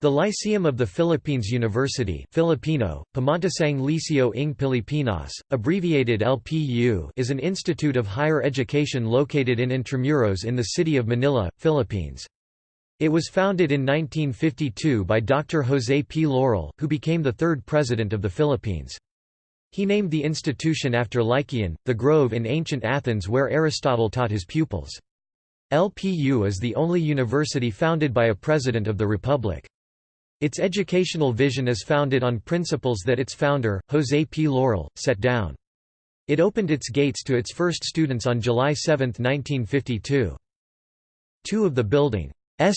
The Lyceum of the Philippines University Filipino, Pamantasang Liceo ng Pilipinas, abbreviated LPU is an institute of higher education located in Intramuros in the city of Manila, Philippines. It was founded in 1952 by Dr. José P. Laurel, who became the third president of the Philippines. He named the institution after Lycaon, the grove in ancient Athens where Aristotle taught his pupils. LPU is the only university founded by a president of the republic. Its educational vision is founded on principles that its founder, José P. Laurel, set down. It opened its gates to its first students on July 7, 1952. Two of the building's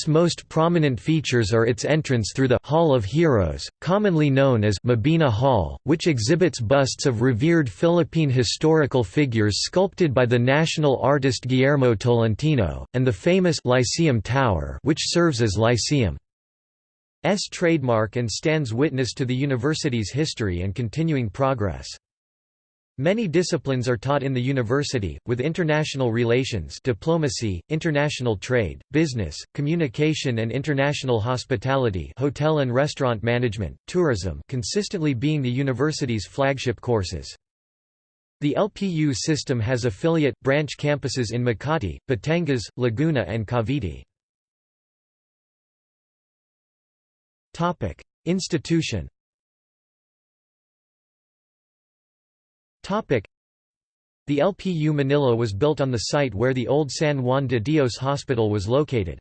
most prominent features are its entrance through the Hall of Heroes, commonly known as Mabini Hall, which exhibits busts of revered Philippine historical figures sculpted by the national artist Guillermo Tolentino, and the famous Lyceum Tower which serves as Lyceum. S trademark and stands witness to the university's history and continuing progress. Many disciplines are taught in the university, with international relations diplomacy, international trade, business, communication and international hospitality hotel and restaurant management, tourism consistently being the university's flagship courses. The LPU system has affiliate, branch campuses in Makati, Batangas, Laguna and Cavite. Topic: Institution. Topic: The LPU Manila was built on the site where the old San Juan de Dios Hospital was located.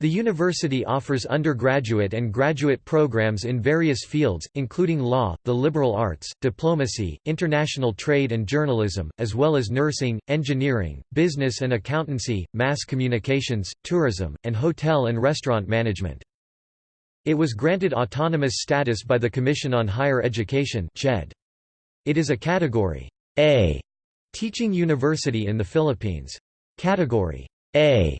The university offers undergraduate and graduate programs in various fields, including law, the liberal arts, diplomacy, international trade and journalism, as well as nursing, engineering, business and accountancy, mass communications, tourism, and hotel and restaurant management. It was granted autonomous status by the Commission on Higher Education It is a Category A teaching university in the Philippines. Category A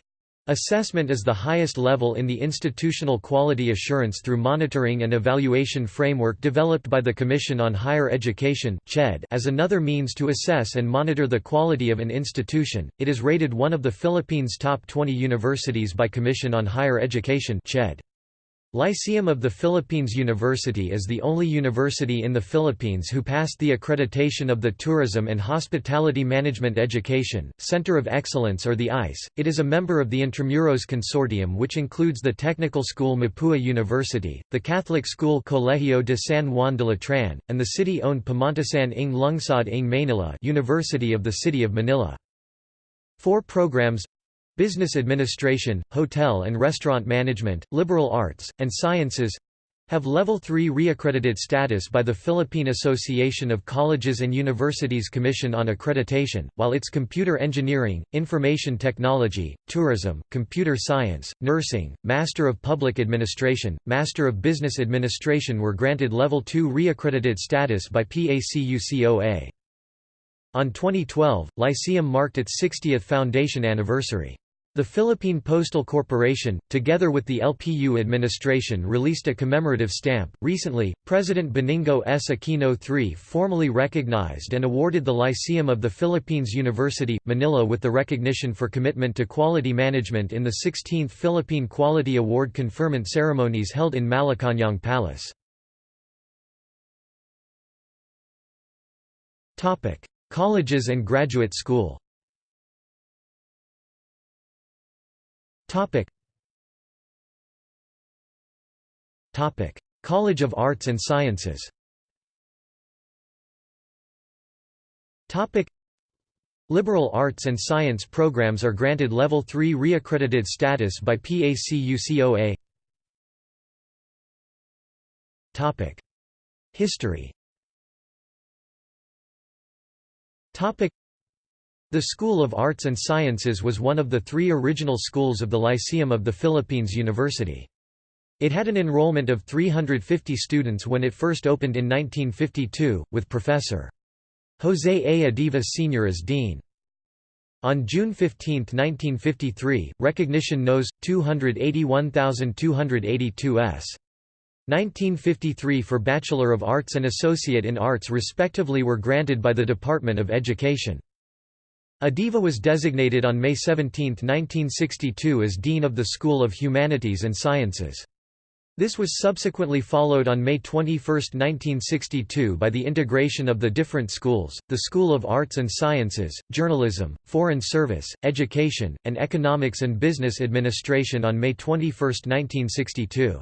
Assessment is the highest level in the institutional quality assurance through monitoring and evaluation framework developed by the Commission on Higher Education as another means to assess and monitor the quality of an institution. It is rated one of the Philippines' top 20 universities by Commission on Higher Education CHED. Lyceum of the Philippines University is the only university in the Philippines who passed the accreditation of the Tourism and Hospitality Management Education, Center of Excellence or the ICE. It is a member of the Intramuros Consortium which includes the technical school Mapua University, the Catholic school Colegio de San Juan de Letran, and the city-owned Pamantasan ng Lungsod ng Manila University of the City of Manila. Four programs Business Administration, Hotel and Restaurant Management, Liberal Arts, and Sciences have Level 3 reaccredited status by the Philippine Association of Colleges and Universities Commission on Accreditation, while its computer engineering, information technology, tourism, computer science, nursing, Master of Public Administration, Master of Business Administration were granted Level 2 reaccredited status by PACUCOA. On 2012, Lyceum marked its 60th foundation anniversary. The Philippine Postal Corporation, together with the LPU administration released a commemorative stamp. Recently, President Benigno S. Aquino III formally recognized and awarded the Lyceum of the Philippines University, Manila with the recognition for commitment to quality management in the 16th Philippine Quality Award conferment ceremonies held in Malacañang Palace. Colleges and graduate school Topic. Topic. College of Arts and Sciences Topic. Liberal arts and science programs are granted Level 3 reaccredited status by PACUCOA Topic. History Topic. The School of Arts and Sciences was one of the three original schools of the Lyceum of the Philippines University. It had an enrollment of 350 students when it first opened in 1952, with Professor. José A. Adiva Sr. as dean. On June 15, 1953, recognition Nos. 281282 s. 1953 for Bachelor of Arts and Associate in Arts respectively were granted by the Department of Education. Adiva was designated on May 17, 1962 as Dean of the School of Humanities and Sciences. This was subsequently followed on May 21, 1962 by the integration of the different schools, the School of Arts and Sciences, Journalism, Foreign Service, Education, and Economics and Business Administration on May 21, 1962.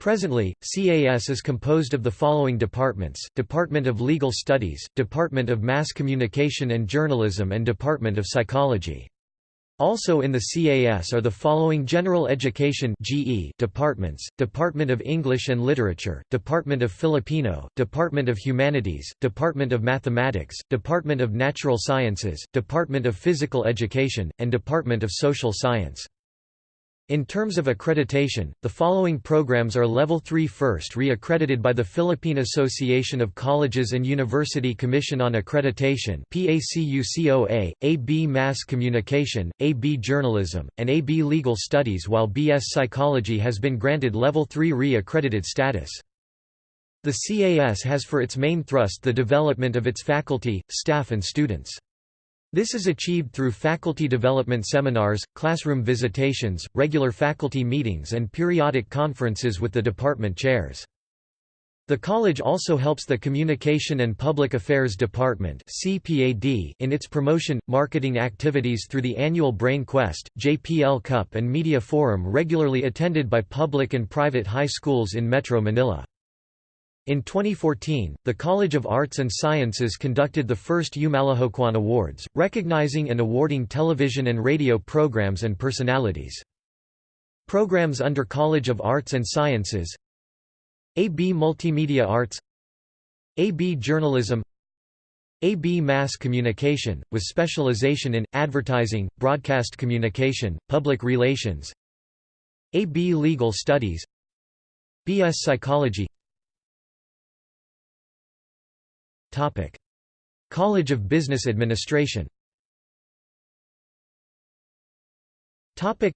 Presently, CAS is composed of the following departments, Department of Legal Studies, Department of Mass Communication and Journalism and Department of Psychology. Also in the CAS are the following General Education GE departments, Department of English and Literature, Department of Filipino, Department of Humanities, Department of Mathematics, Department of Natural Sciences, Department of Physical Education, and Department of Social Science. In terms of accreditation, the following programs are Level 3 first re-accredited by the Philippine Association of Colleges and University Commission on Accreditation PACUCOA, AB Mass Communication, AB Journalism, and AB Legal Studies while BS Psychology has been granted Level 3 re-accredited status. The CAS has for its main thrust the development of its faculty, staff and students. This is achieved through faculty development seminars, classroom visitations, regular faculty meetings and periodic conferences with the department chairs. The college also helps the Communication and Public Affairs Department in its promotion, marketing activities through the annual Brain Quest, JPL Cup and Media Forum regularly attended by public and private high schools in Metro Manila. In 2014, the College of Arts and Sciences conducted the first Umalohokan Awards, recognizing and awarding television and radio programs and personalities. Programs under College of Arts and Sciences AB Multimedia Arts AB Journalism AB Mass Communication, with specialization in, advertising, broadcast communication, public relations AB Legal Studies BS Psychology Topic: College of Business Administration. Topic: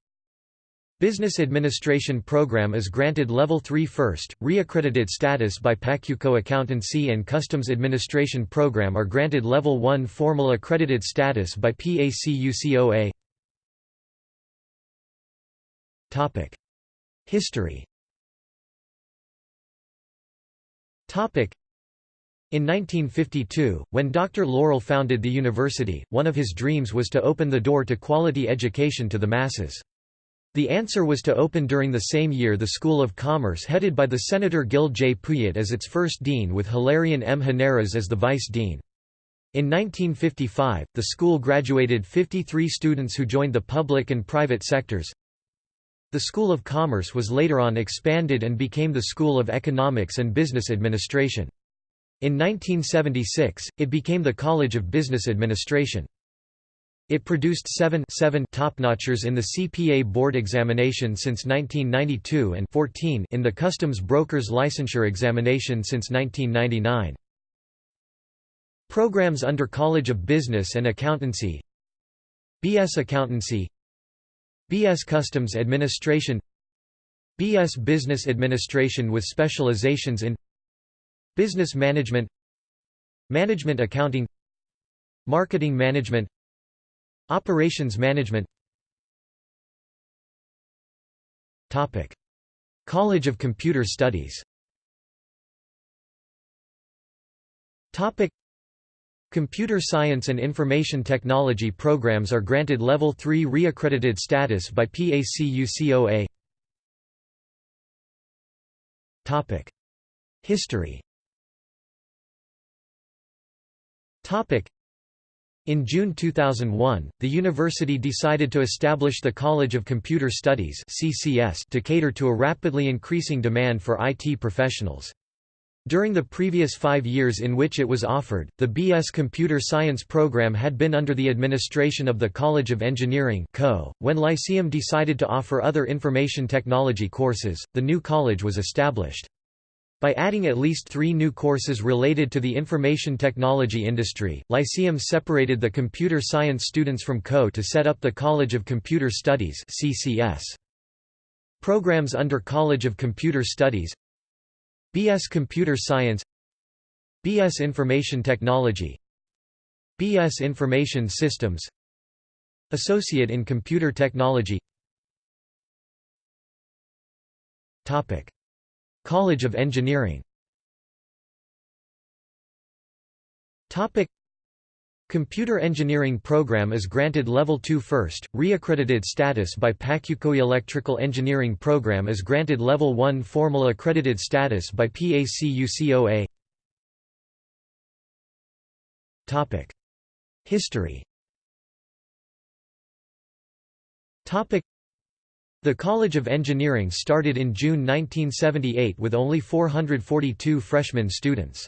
Business Administration Program is granted Level 3 first, re-accredited status by PACUCOA Accountancy and Customs Administration Program are granted Level 1 formal accredited status by PACUCOA History in 1952, when Dr. Laurel founded the university, one of his dreams was to open the door to quality education to the masses. The answer was to open during the same year the School of Commerce headed by the Senator Gil J. Puyat as its first dean with Hilarion M. Heneras as the vice dean. In 1955, the school graduated 53 students who joined the public and private sectors. The School of Commerce was later on expanded and became the School of Economics and Business Administration. In 1976, it became the College of Business Administration. It produced seven, seven top-notchers in the CPA board examination since 1992 and 14 in the Customs Brokers Licensure examination since 1999. Programs under College of Business and Accountancy BS Accountancy BS Customs Administration BS Business Administration with specializations in Business management Management accounting Marketing management Operations management Topic. College of Computer Studies Topic. Computer Science and Information Technology programs are granted Level 3 reaccredited status by PACUCOA Topic. History In June 2001, the university decided to establish the College of Computer Studies (CCS) to cater to a rapidly increasing demand for IT professionals. During the previous five years in which it was offered, the BS Computer Science program had been under the administration of the College of Engineering .When Lyceum decided to offer other information technology courses, the new college was established. By adding at least three new courses related to the information technology industry, Lyceum separated the computer science students from CO to set up the College of Computer Studies. Programs under College of Computer Studies. BS Computer Science. BS Information Technology. BS Information Systems. Associate in Computer Technology College of Engineering. Computer Engineering Program is granted Level 2 first, re-accredited status by PACUCOA Electrical Engineering Program is granted Level 1 formal accredited status by PACUCOA History the College of Engineering started in June 1978 with only 442 freshman students.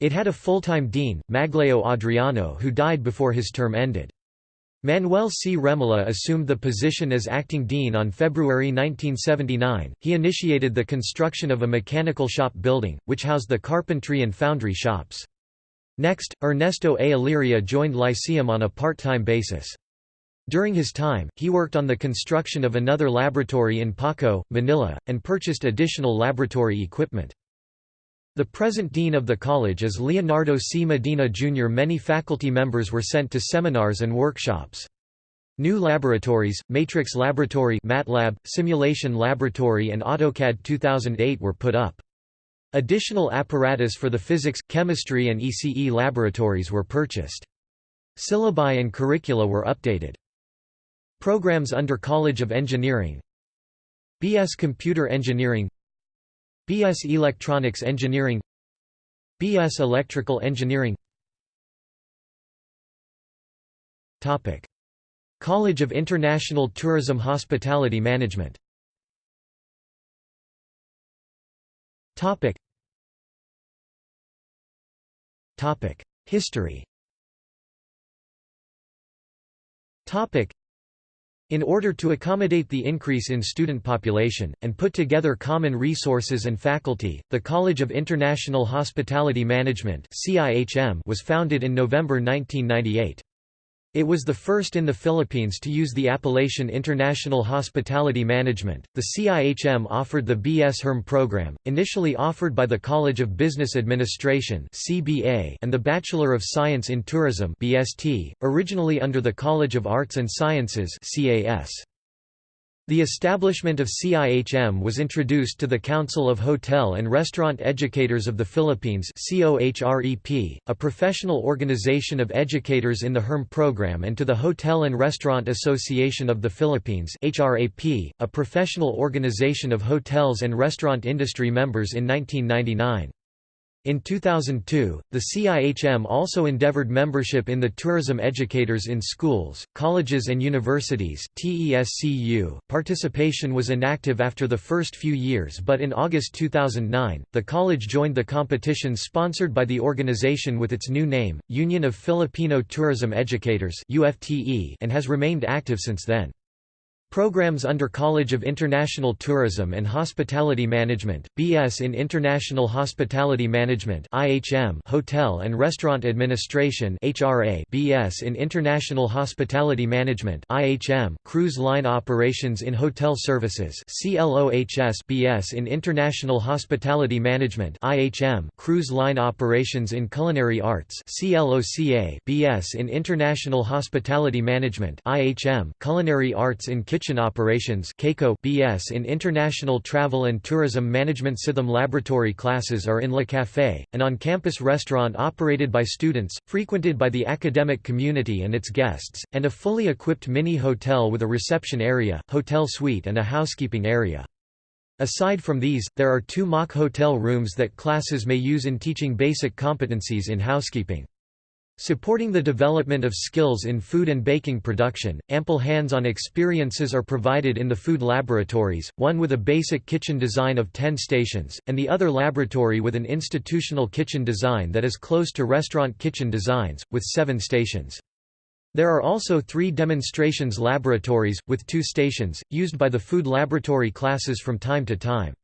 It had a full-time dean, Magleo Adriano who died before his term ended. Manuel C. Remola assumed the position as acting dean on February 1979. He initiated the construction of a mechanical shop building, which housed the carpentry and foundry shops. Next, Ernesto A. Illyria joined Lyceum on a part-time basis. During his time, he worked on the construction of another laboratory in Paco, Manila, and purchased additional laboratory equipment. The present dean of the college is Leonardo C. Medina Jr. Many faculty members were sent to seminars and workshops. New laboratories, Matrix Laboratory MATLAB, Simulation Laboratory and AutoCAD 2008 were put up. Additional apparatus for the physics, chemistry and ECE laboratories were purchased. Syllabi and curricula were updated. Programs under College of Engineering. BS Computer Engineering. BS Electronics Engineering. BS Electrical Engineering. Topic. College of International Tourism Hospitality Management. Topic. Topic. History. Topic in order to accommodate the increase in student population, and put together common resources and faculty, the College of International Hospitality Management was founded in November 1998. It was the first in the Philippines to use the appellation International Hospitality Management. The CIHM offered the B.S. HERM program, initially offered by the College of Business Administration (CBA) and the Bachelor of Science in Tourism (BST), originally under the College of Arts and Sciences (CAS). The establishment of CIHM was introduced to the Council of Hotel and Restaurant Educators of the Philippines a professional organization of educators in the HERM program and to the Hotel and Restaurant Association of the Philippines a professional organization of hotels and restaurant industry members in 1999. In 2002, the CIHM also endeavored membership in the Tourism Educators in Schools, Colleges and Universities TESCU. .Participation was inactive after the first few years but in August 2009, the college joined the competition sponsored by the organization with its new name, Union of Filipino Tourism Educators and has remained active since then. Programs under College of International Tourism and Hospitality Management, BS in International Hospitality Management IHM Hotel and Restaurant Administration HRA BS in International Hospitality Management IHM Cruise Line Operations in Hotel Services CLOHS BS in International Hospitality Management IHM Cruise Line Operations in Culinary Arts CLOCA BS in International Hospitality Management IHM Culinary Arts in Kitchen Kitchen Operations BS in International Travel and Tourism Management CITHM laboratory classes are in Le Café, an on-campus restaurant operated by students, frequented by the academic community and its guests, and a fully equipped mini-hotel with a reception area, hotel suite and a housekeeping area. Aside from these, there are two mock hotel rooms that classes may use in teaching basic competencies in housekeeping. Supporting the development of skills in food and baking production, ample hands-on experiences are provided in the food laboratories, one with a basic kitchen design of 10 stations, and the other laboratory with an institutional kitchen design that is close to restaurant kitchen designs, with 7 stations. There are also three demonstrations laboratories, with two stations, used by the food laboratory classes from time to time.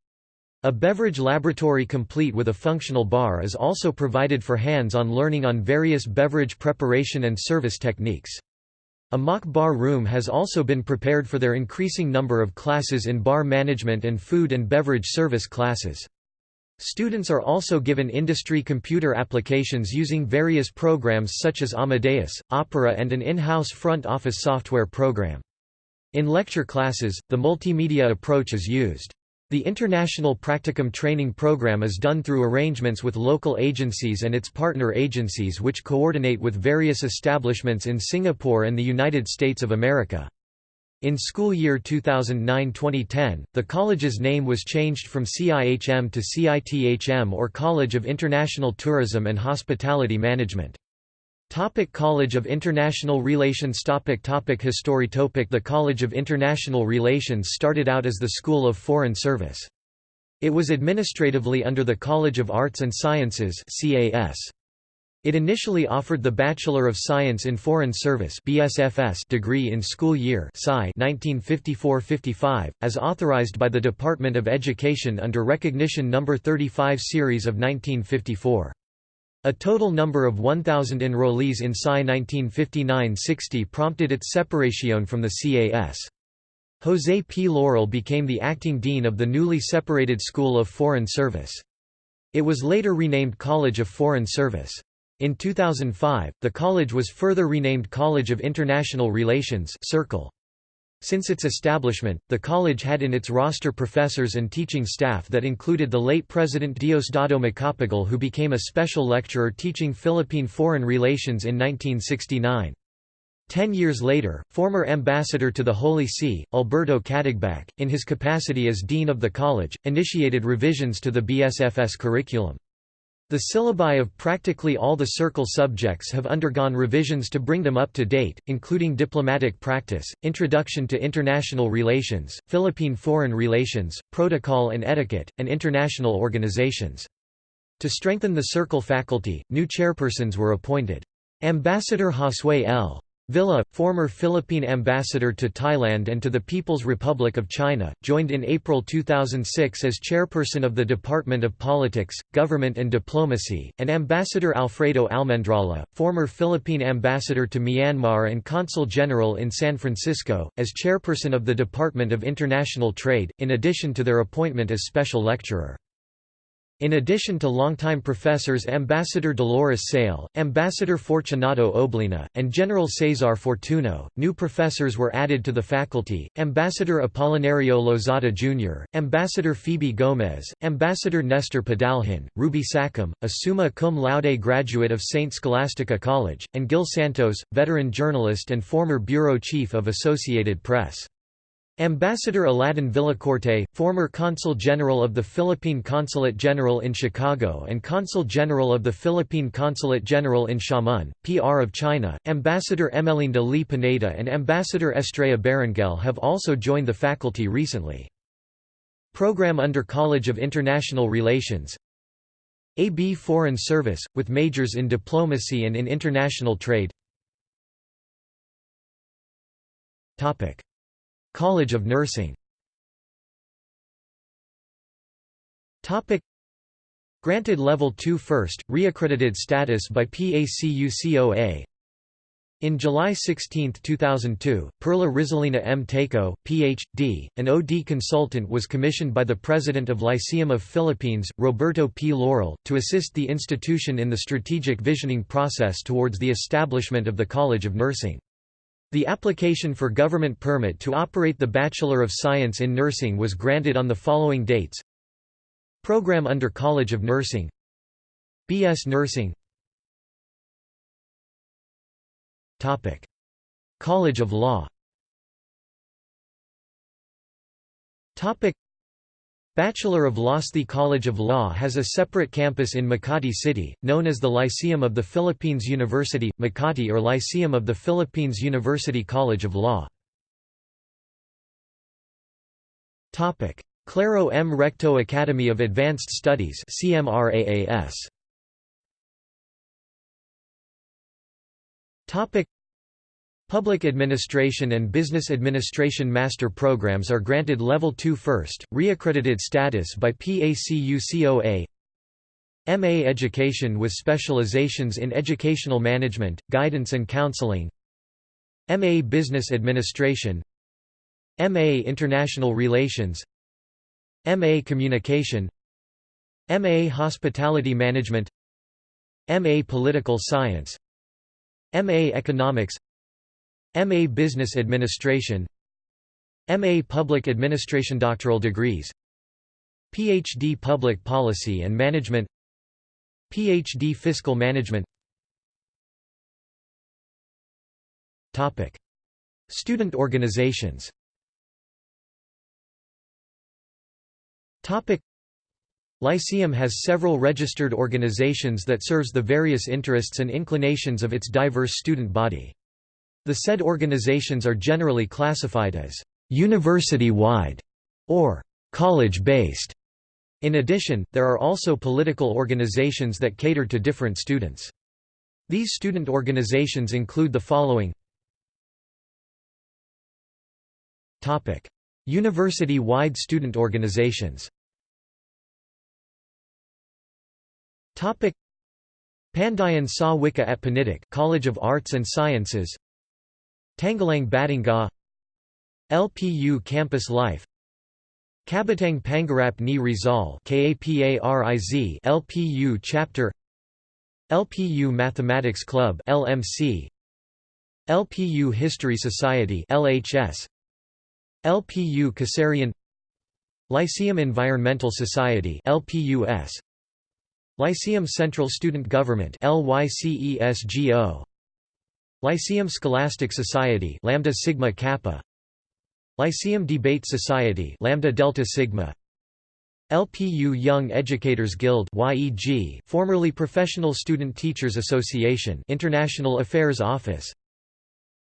A beverage laboratory complete with a functional bar is also provided for hands-on learning on various beverage preparation and service techniques. A mock bar room has also been prepared for their increasing number of classes in bar management and food and beverage service classes. Students are also given industry computer applications using various programs such as Amadeus, Opera and an in-house front office software program. In lecture classes, the multimedia approach is used. The International Practicum Training Program is done through arrangements with local agencies and its partner agencies which coordinate with various establishments in Singapore and the United States of America. In school year 2009-2010, the college's name was changed from CIHM to CITHM or College of International Tourism and Hospitality Management. Topic College of International Relations topic topic History topic The College of International Relations started out as the School of Foreign Service. It was administratively under the College of Arts and Sciences CAS. It initially offered the Bachelor of Science in Foreign Service BSFS degree in school year 1954–55, as authorized by the Department of Education under Recognition No. 35 Series of 1954. A total number of 1,000 enrollees in SCI 1959–60 prompted its separation from the CAS. José P. Laurel became the acting dean of the newly separated School of Foreign Service. It was later renamed College of Foreign Service. In 2005, the college was further renamed College of International Relations Circle. Since its establishment, the college had in its roster professors and teaching staff that included the late President Diosdado Macapagal who became a special lecturer teaching Philippine foreign relations in 1969. Ten years later, former ambassador to the Holy See, Alberto Katigbak, in his capacity as dean of the college, initiated revisions to the BSFS curriculum. The syllabi of practically all the Circle subjects have undergone revisions to bring them up to date, including diplomatic practice, introduction to international relations, Philippine foreign relations, protocol and etiquette, and international organizations. To strengthen the Circle faculty, new chairpersons were appointed. Ambassador Josue L. Villa, former Philippine ambassador to Thailand and to the People's Republic of China, joined in April 2006 as chairperson of the Department of Politics, Government and Diplomacy, and Ambassador Alfredo Almendrala, former Philippine ambassador to Myanmar and consul general in San Francisco, as chairperson of the Department of International Trade, in addition to their appointment as special lecturer. In addition to longtime professors Ambassador Dolores Sale, Ambassador Fortunato Oblena, and General Cesar Fortuno, new professors were added to the faculty, Ambassador Apolinario Lozada Jr., Ambassador Phoebe Gomez, Ambassador Nestor Padalhin, Ruby Sackham, a summa cum laude graduate of St. Scholastica College, and Gil Santos, veteran journalist and former bureau chief of Associated Press. Ambassador Aladdin Villacorte, former Consul General of the Philippine Consulate General in Chicago and Consul General of the Philippine Consulate General in Xiamen, PR of China, Ambassador Emelinda Lee Pineda and Ambassador Estrella Berenguel have also joined the faculty recently. Program under College of International Relations AB Foreign Service, with majors in diplomacy and in international trade College of Nursing Granted Level 2 first, reaccredited status by PACUCOA in July 16, 2002, Perla Rizalina M. Taco, Ph.D., an OD consultant was commissioned by the President of Lyceum of Philippines, Roberto P. Laurel, to assist the institution in the strategic visioning process towards the establishment of the College of Nursing. The application for government permit to operate the Bachelor of Science in Nursing was granted on the following dates. Program under College of Nursing. BS Nursing. Topic. College of Law Bachelor of Laws College of Law has a separate campus in Makati City, known as the Lyceum of the Philippines University, Makati or Lyceum of the Philippines University College of Law. Claro M. Recto Academy of Advanced Studies CMRAAS. Public Administration and Business Administration Master Programs are granted Level 2 first, reaccredited status by PACUCOA MA Education with specializations in Educational Management, Guidance and Counseling. MA Business Administration. MA International Relations. MA Communication. MA Hospitality Management. MA Political Science. MA Economics MA Business Administration MA Public Administration Doctoral degrees PhD Public Policy and Management PhD Fiscal Management Topic. Student organizations Topic. Lyceum has several registered organizations that serves the various interests and inclinations of its diverse student body. The said organizations are generally classified as university-wide or college-based. In addition, there are also political organizations that cater to different students. These student organizations include the following. University-wide student organizations. Pandayan Sa Wika at Pendidik College of Arts and Sciences Tanggalang Batanga LPU Campus Life Kabutang Pangarap ni Rizal LPU Chapter LPU Mathematics Club LMC LPU History Society LHS LPU Kasarian Lyceum Environmental Society LPUS Lyceum Central Student Government LYCESGO Lyceum Scholastic Society Lambda Sigma Kappa. Lyceum Debate Society Lambda Delta Sigma. LPU Young Educators Guild YEG formerly Professional Student Teachers Association International Affairs Office.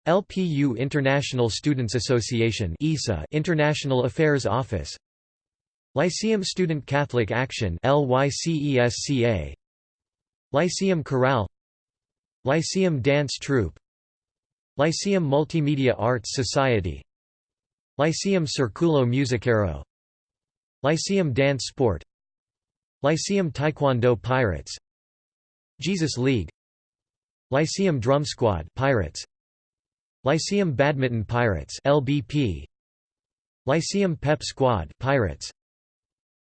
LPU International Students Association ISA International Affairs Office. Lyceum Student Catholic Action LYCESCA Lyceum Chorale. Lyceum Dance Troupe Lyceum Multimedia Arts Society. Lyceum Circulo Musicero Lyceum Dance Sport. Lyceum Taekwondo Pirates. Jesus League. Lyceum Drum Squad Pirates. Lyceum Badminton Pirates LBP Lyceum Pep Squad Pirates.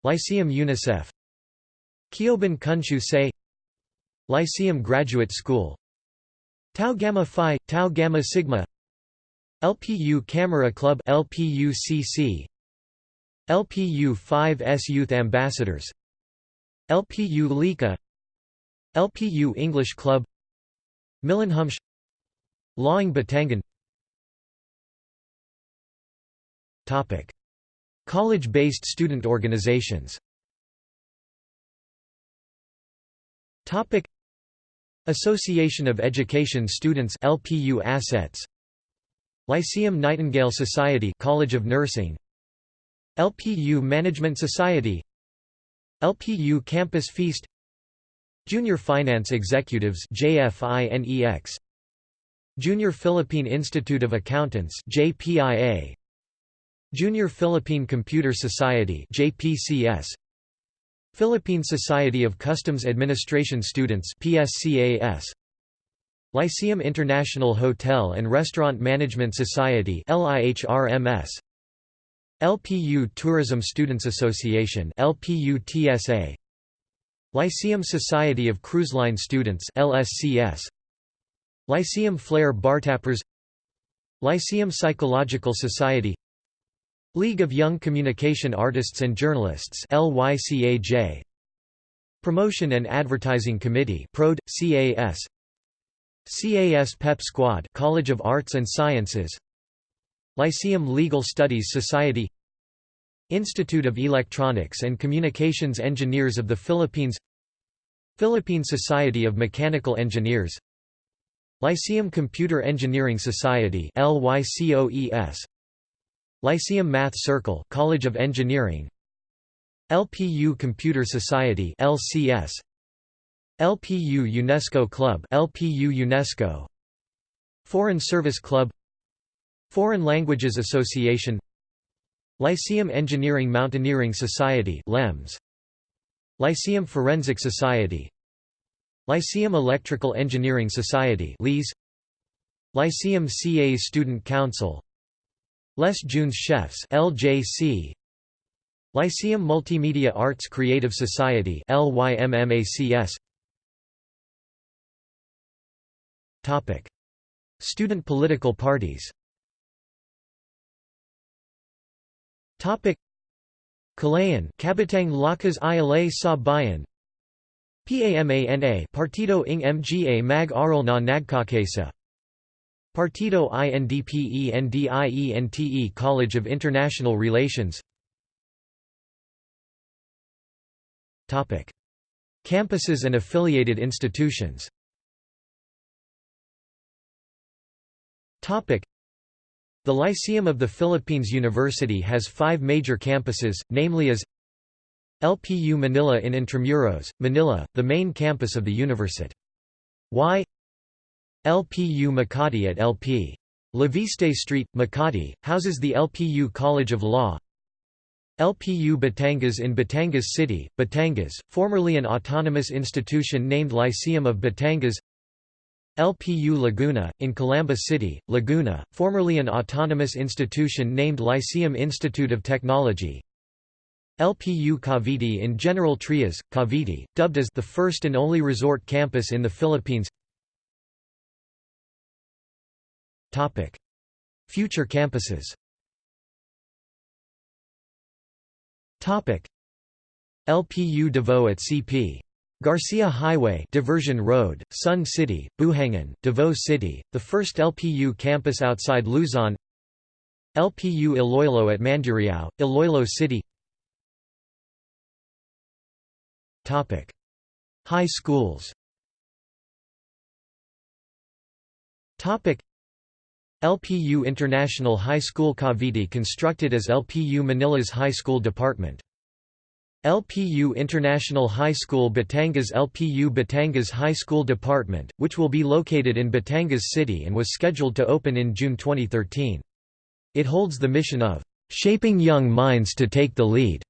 Lyceum UNICEF. Kyoban Kunshu Say Lyceum Graduate School Tau Gamma Phi, Tau Gamma Sigma LPU Camera Club LPU-CC LPU 5S Youth Ambassadors LPU Lika LPU English Club Milanhumsh Lawing Batangan. Topic. College-based student organizations. Topic Association of Education Students LPU Assets. Lyceum Nightingale Society College of Nursing. LPU Management Society. LPU Campus Feast. Junior Finance Executives JFINEX Junior Philippine Institute of Accountants JPIA Junior Philippine Computer Society JPCS Philippine Society of Customs Administration Students PSCAS Lyceum International Hotel and Restaurant Management Society LIHRMS LPU Tourism Students Association LPU-TSA Lyceum Society of Cruise Line Students LSCS Lyceum Flair Bartappers Lyceum Psychological Society League of Young Communication Artists and Journalists LYCAJ Promotion and Advertising Committee PROD CAS CAS PEP Squad College of Arts and Sciences. Lyceum Legal Studies Society. Institute of Electronics and Communications Engineers of the Philippines. Philippine Society of Mechanical Engineers. Lyceum Computer Engineering Society LYCOES Lyceum Math Circle College of Engineering. LPU Computer Society LCS LPU UNESCO Club LPU UNESCO. Foreign Service Club. Foreign Languages Association. Lyceum Engineering Mountaineering Society LEMS Lyceum Forensic Society. Lyceum Electrical Engineering Society LEAS Lyceum CA Student Council Les Jeunes Chefs LJC Lyceum Multimedia Arts Creative Society LYMMACS Topic. Student political parties. Topic. Kalayan Kabatang Lakas Ialay sa Bayan. PAMANA Partido ng Mga Mag Aral na Nagkakaisa Partido INDPENDIENTE College of International Relations Topic. Campuses and affiliated institutions Topic. The Lyceum of the Philippines University has five major campuses, namely as LPU Manila in Intramuros, Manila, the main campus of the university. Y LPU Makati at LP. Leviste Street, Makati, houses the LPU College of Law. LPU Batangas in Batangas City, Batangas, formerly an autonomous institution named Lyceum of Batangas. LPU Laguna, in Calamba City, Laguna, formerly an autonomous institution named Lyceum Institute of Technology. LPU Cavite in General Trias, Cavite, dubbed as the first and only resort campus in the Philippines Future campuses Topic. LPU Davao at CP. Garcia Highway Diversion Road, Sun City, Buhangin, Davao City, the first LPU campus outside Luzon LPU Iloilo at Mandurriao, Iloilo City Topic. High schools LPU International High School Cavite constructed as LPU Manila's high school department. LPU International High School Batangas LPU Batangas High School Department, which will be located in Batangas City and was scheduled to open in June 2013. It holds the mission of "...shaping young minds to take the lead."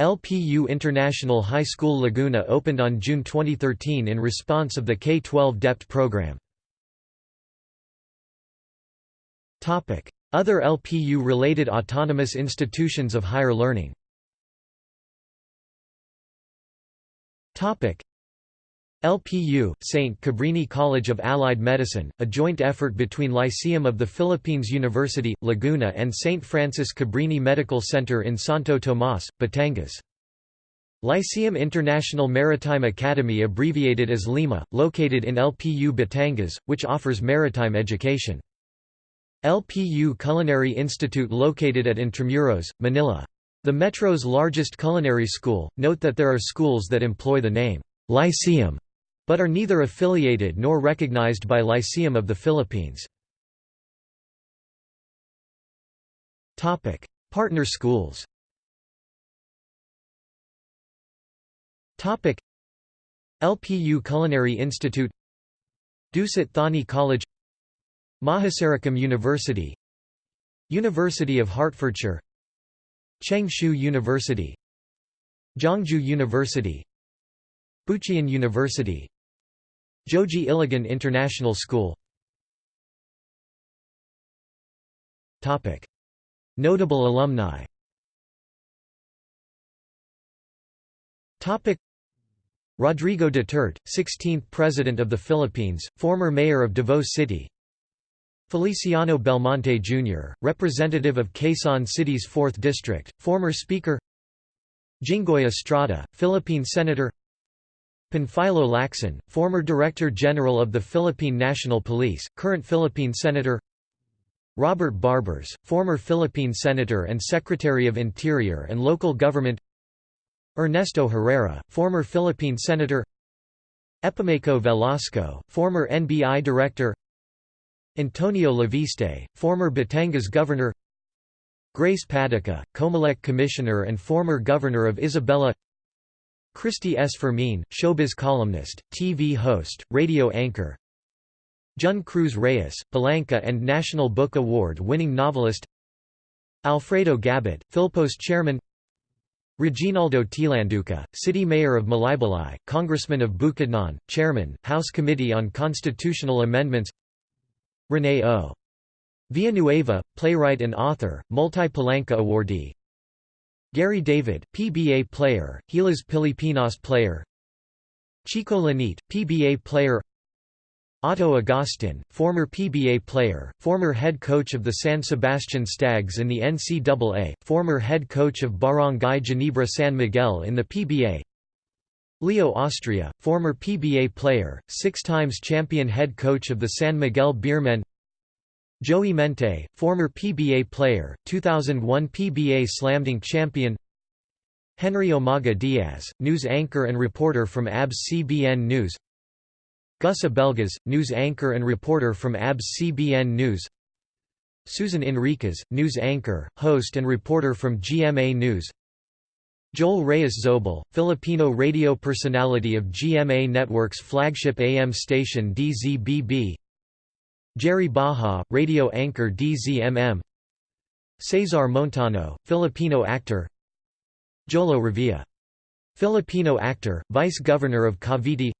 LPU International High School Laguna opened on June 2013 in response of the K-12 DEPT program. Other LPU-related autonomous institutions of higher learning LPU, St. Cabrini College of Allied Medicine, a joint effort between Lyceum of the Philippines University, Laguna and St. Francis Cabrini Medical Center in Santo Tomas, Batangas. Lyceum International Maritime Academy abbreviated as Lima, located in LPU Batangas, which offers maritime education. LPU Culinary Institute located at Intramuros, Manila. The Metro's largest culinary school, note that there are schools that employ the name, Lyceum, but are neither affiliated nor recognized by Lyceum of the Philippines. Topic: Partner schools Topic: LPU Culinary Institute Dusit Thani College Mahasarakham University University of Hertfordshire Changshu University Zhongzhou University Bucheon University Joji Ilagan International School. Notable alumni. Rodrigo Duterte, 16th President of the Philippines, former mayor of Davao City Feliciano Belmonte Jr., representative of Quezon City's 4th District, former Speaker Jinggoy Estrada, Philippine Senator Panfilo Lacson, former Director General of the Philippine National Police, current Philippine Senator Robert Barbers, former Philippine Senator and Secretary of Interior and Local Government Ernesto Herrera, former Philippine Senator Epimaco Velasco, former NBI Director Antonio Leviste, former Batangas governor Grace Padaca, Comelec commissioner and former governor of Isabela Cristy S. Fermin, showbiz columnist, TV host, radio anchor Jun Cruz Reyes, Palanca and National Book Award-winning novelist Alfredo Gabit, Philpos chairman Reginaldo Tilanduca, city mayor of Malaybalay, congressman of Bukidnon, chairman, House Committee on Constitutional Amendments René O. Villanueva, playwright and author, multi-Palanca awardee. Gary David, PBA player, Gilas Pilipinas player. Chico Lanete, PBA player. Otto Agustin, former PBA player, former head coach of the San Sebastian Stags in the NCAA, former head coach of Barangay Ginebra San Miguel in the PBA Leo Austria, former PBA player, six times champion head coach of the San Miguel Beermen. Joey Mente, former PBA player, 2001 PBA Slamdunk champion. Henry Omaga Diaz, news anchor and reporter from ABS-CBN News. Gus Abelgas, news anchor and reporter from ABS-CBN News. Susan Enriquez, news anchor, host and reporter from GMA News Joel Reyes Zobel, Filipino radio personality of GMA Network's flagship AM station DZBB Jerry Baja, radio anchor DZMM Cesar Montano, Filipino actor. Jolo Revilla. Filipino actor, vice-governor of Cavite.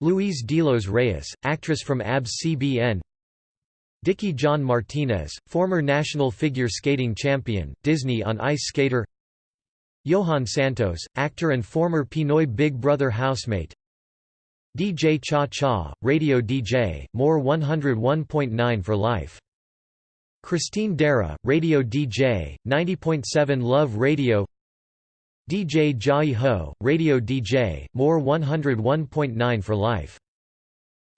Louise Delos Reyes, actress from ABS-CBN Dicky John Martinez, former national figure skating champion, Disney on Ice skater Johan Santos, actor and former Pinoy Big Brother housemate DJ Cha Cha, radio DJ, MOR 101.9 for life. Christine Dara, radio DJ, 90.7 Love Radio DJ Jai Ho, radio DJ, MOR 101.9 for life.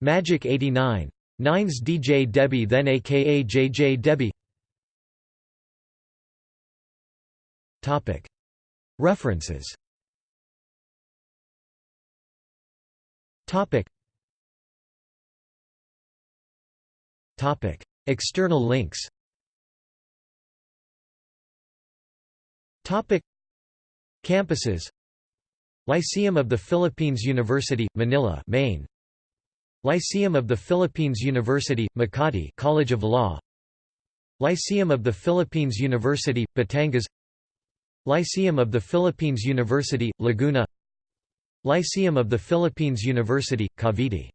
Magic 89. Nines DJ Debbie then aka JJ Debbie References. External links. Campuses. Lyceum of the Philippines University, Manila Main. Lyceum of the Philippines University, Makati College of Law. Lyceum of the Philippines University, Batangas Lyceum of the Philippines University, Laguna Lyceum of the Philippines University, Cavite